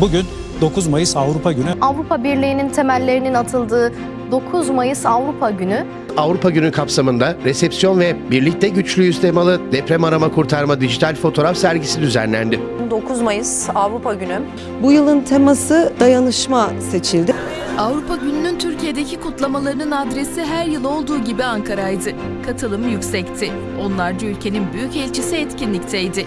Bugün 9 Mayıs Avrupa Günü. Avrupa Birliği'nin temellerinin atıldığı 9 Mayıs Avrupa Günü Avrupa Günü kapsamında resepsiyon ve Birlikte Güçlüyüz temalı deprem arama kurtarma dijital fotoğraf sergisi düzenlendi. 9 Mayıs Avrupa Günü. Bu yılın teması dayanışma seçildi. Avrupa Günü'nün Türkiye'deki kutlamalarının adresi her yıl olduğu gibi Ankara'ydı. Katılım yüksekti. Onlarca ülkenin büyük elçisi etkinlikteydi.